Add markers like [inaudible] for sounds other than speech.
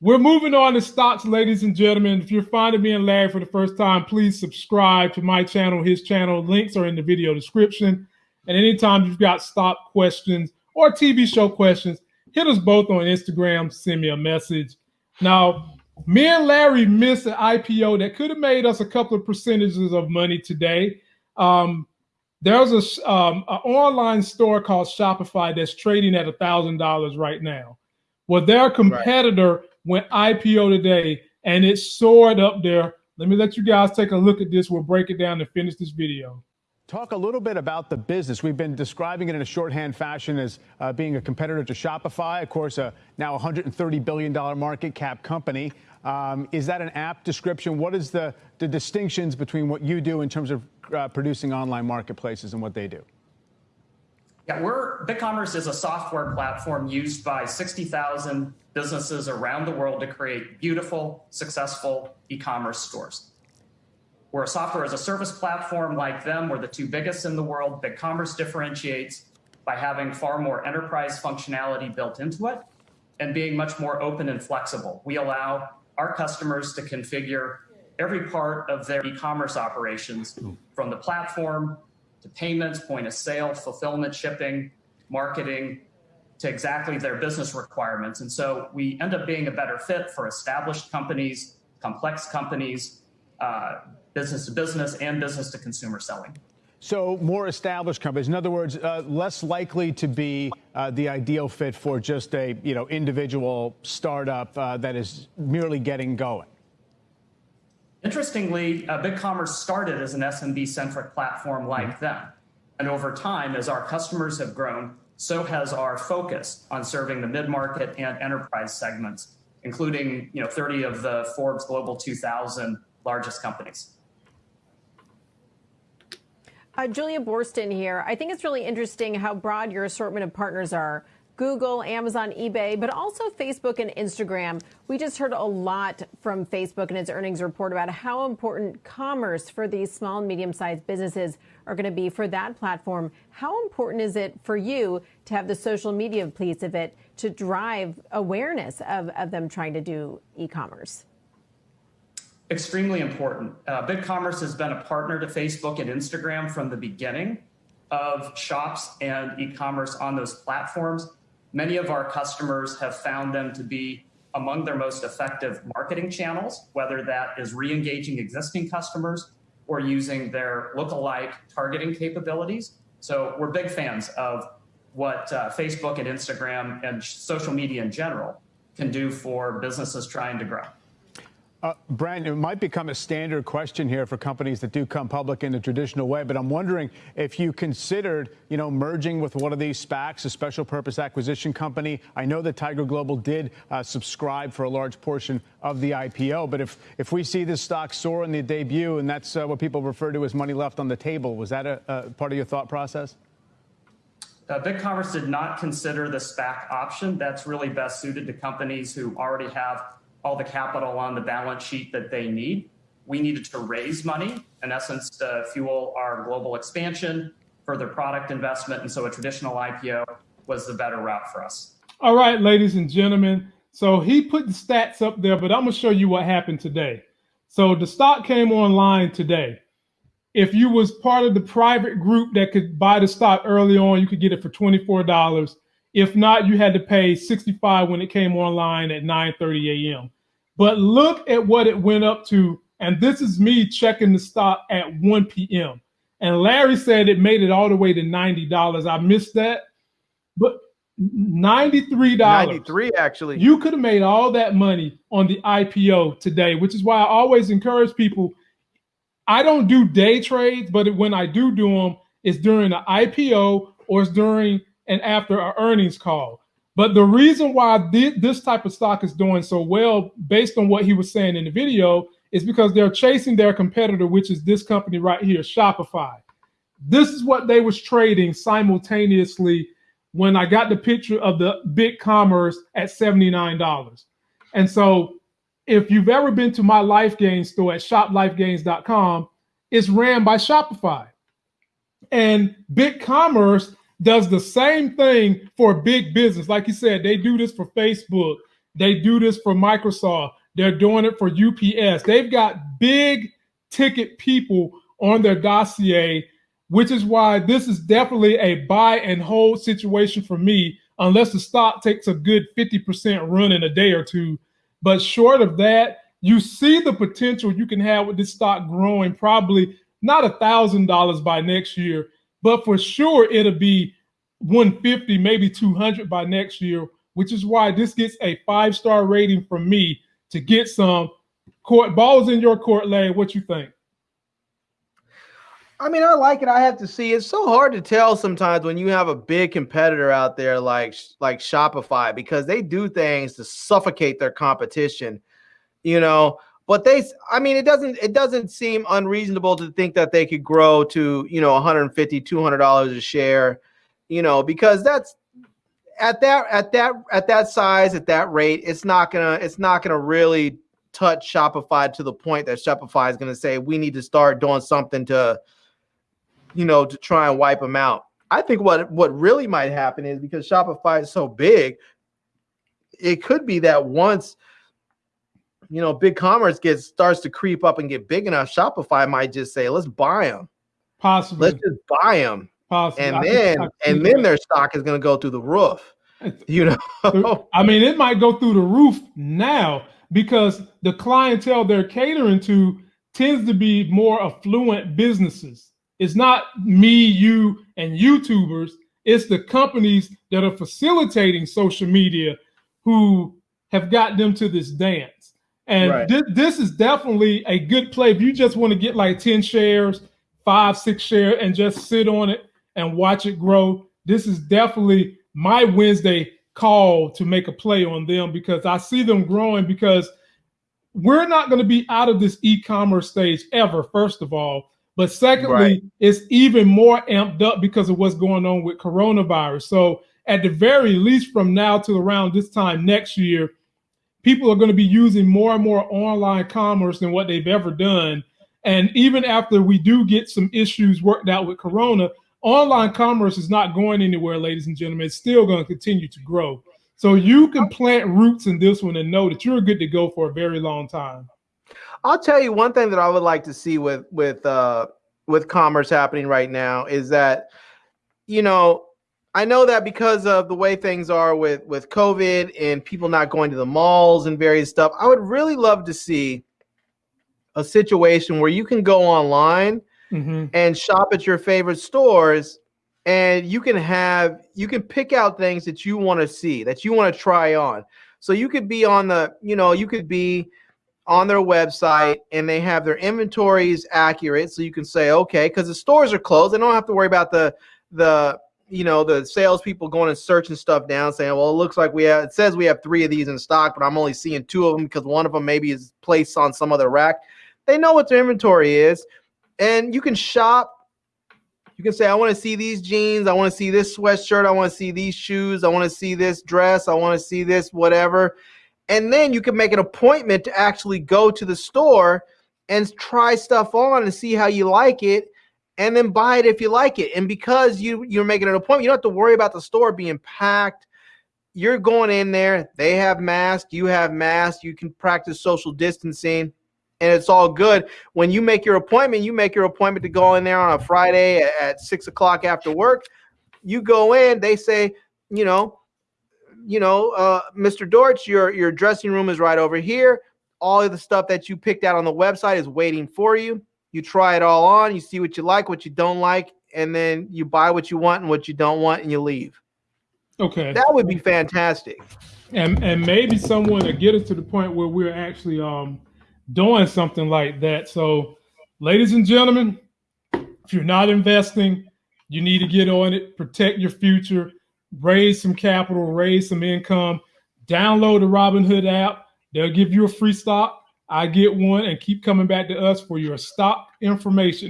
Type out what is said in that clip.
We're moving on to stocks, ladies and gentlemen. If you're finding me and Larry for the first time, please subscribe to my channel, his channel. Links are in the video description. And anytime you've got stock questions or TV show questions, hit us both on Instagram, send me a message. Now, me and Larry missed an IPO that could have made us a couple of percentages of money today. Um, there's a um, an online store called Shopify that's trading at a thousand dollars right now. Well, their competitor right. Went IPO today and it soared up there. Let me let you guys take a look at this. We'll break it down and finish this video. Talk a little bit about the business. We've been describing it in a shorthand fashion as uh, being a competitor to Shopify, of course, a now $130 billion market cap company. Um, is that an apt description? What is the, the distinctions between what you do in terms of uh, producing online marketplaces and what they do? Yeah, we're BigCommerce is a software platform used by 60,000 businesses around the world to create beautiful, successful e-commerce stores. We're a software as a service platform like them. We're the two biggest in the world. BigCommerce differentiates by having far more enterprise functionality built into it and being much more open and flexible. We allow our customers to configure every part of their e-commerce operations from the platform to payments, point of sale, fulfillment, shipping, marketing, to exactly their business requirements. And so we end up being a better fit for established companies, complex companies, uh, business to business and business to consumer selling. So more established companies, in other words, uh, less likely to be uh, the ideal fit for just a you know individual startup uh, that is merely getting going. Interestingly, uh, BigCommerce started as an SMB-centric platform like mm-hmm. them, and over time, as our customers have grown, so has our focus on serving the mid-market and enterprise segments, including you know 30 of the Forbes Global 2000 largest companies. Uh, Julia Boorstin here. I think it's really interesting how broad your assortment of partners are. Google, Amazon, eBay, but also Facebook and Instagram. We just heard a lot from Facebook in its earnings report about how important commerce for these small and medium sized businesses are going to be for that platform. How important is it for you to have the social media piece of it to drive awareness of, of them trying to do e commerce? extremely important. Uh, BigCommerce has been a partner to Facebook and Instagram from the beginning of shops and e-commerce on those platforms. Many of our customers have found them to be among their most effective marketing channels, whether that is re-engaging existing customers or using their lookalike targeting capabilities. So we're big fans of what uh, Facebook and Instagram and social media in general can do for businesses trying to grow. Uh, it might become a standard question here for companies that do come public in the traditional way, but I'm wondering if you considered, you know, merging with one of these SPACs, a special purpose acquisition company. I know that Tiger Global did uh, subscribe for a large portion of the IPO, but if if we see this stock soar in the debut, and that's uh, what people refer to as money left on the table, was that a, a part of your thought process? Uh, BigCommerce did not consider the SPAC option. That's really best suited to companies who already have all the capital on the balance sheet that they need. We needed to raise money, in essence, to fuel our global expansion, further product investment. And so a traditional IPO was the better route for us. All right, ladies and gentlemen. So he put the stats up there, but I'm going to show you what happened today. So the stock came online today. If you was part of the private group that could buy the stock early on, you could get it for $24. If not, you had to pay 65 when it came online at 9:30 a.m. But look at what it went up to, and this is me checking the stock at 1 p.m. And Larry said it made it all the way to $90. I missed that. But $93. 93 actually. You could have made all that money on the IPO today, which is why I always encourage people. I don't do day trades, but when I do do them, it's during the IPO or it's during and after our earnings call. But the reason why this type of stock is doing so well, based on what he was saying in the video, is because they're chasing their competitor, which is this company right here, Shopify. This is what they was trading simultaneously when I got the picture of the BigCommerce at $79. And so if you've ever been to my LifeGain store at shoplifegains.com, it's ran by Shopify. And BigCommerce does the same thing for big business. Like you said, they do this for Facebook. They do this for Microsoft. They're doing it for UPS. They've got big ticket people on their dossier, which is why this is definitely a buy and hold situation for me, unless the stock takes a good 50% run in a day or two. But short of that, you see the potential you can have with this stock growing probably not a thousand dollars by next year, but for sure it'll be 150, maybe 200 by next year, which is why this gets a five star rating from me to get some court balls in your court lane. What you think? I mean, I like it. I have to see. It's so hard to tell sometimes when you have a big competitor out there like like Shopify because they do things to suffocate their competition. You know, but they I mean, it doesn't it doesn't seem unreasonable to think that they could grow to, you know, 150 200 dollars a share, you know, because that's at that at that at that size at that rate, it's not to it's not to really touch Shopify to the point that Shopify is to say we need to start doing something to you know, to try and wipe them out. I think what what really might happen is because Shopify is so big, it could be that once you know BigCommerce gets starts to creep up and get big enough, Shopify might just say, "Let's buy them." Possibly. Let's just buy them. Possibly. And then and then their stock is going to go through the roof. [laughs] You know. I mean, it might go through the roof now because the clientele they're catering to tends to be more affluent businesses. It's not me, you, and YouTubers. It's the companies that are facilitating social media who have got them to this dance. And right. th- this is definitely a good play. If you just want to get like 10 shares, five, six share, and just sit on it and watch it grow, this is definitely my Wednesday call to make a play on them because I see them growing because we're not going to be out of this e-commerce stage ever, first of all. But secondly, right. it's even more amped up because of what's going on with coronavirus. So at the very least, from now to around this time next year, people are going to be using more and more online commerce than what they've ever done. And even after we do get some issues worked out with Corona, online commerce is not going anywhere, ladies and gentlemen. It's still going to continue to grow. So you can plant roots in this one and know that you're good to go for a very long time. I'll tell you one thing that I would like to see with with uh, with commerce happening right now is that you know I know that because of the way things are with with COVID and people not going to the malls and various stuff, I would really love to see a situation where you can go online mm-hmm. and shop at your favorite stores and you can have you can pick out things that you want to see that you want to try on so you could be on the you know you could be on their website and they have their inventories accurate so you can say okay because the stores are closed they don't have to worry about the the you know the salespeople going and searching stuff down saying well it looks like we have it says we have three of these in stock but i'm only seeing two of them because one of them maybe is placed on some other rack. They know what their inventory is and you can shop. You can say i want to see these jeans i want to see this sweatshirt i want to see these shoes i want to see this dress i want to see this whatever. And then you can make an appointment to actually go to the store and try stuff on and see how you like it and then buy it if you like it. And because you you're making an appointment, you don't have to worry about the store being packed. You're going in there, they have masks, you have masks, you can practice social distancing and it's all good. When you make your appointment, you make your appointment to go in there on a Friday at, six o'clock after work. You go in, they say, you know, you know, uh, Mr. Dortch, your your dressing room is right over here. All of the stuff that you picked out on the website is waiting for you. You try it all on, you see what you like, what you don't like, and then you buy what you want and what you don't want, and you leave. Okay, that would be fantastic. And and maybe someone to get us to the point where we're actually um doing something like that. So, ladies and gentlemen, if you're not investing, you need to get on it. Protect your future raise some capital, raise some income, download the Robinhood app. They'll give you a free stock. I get one and keep coming back to us for your stock information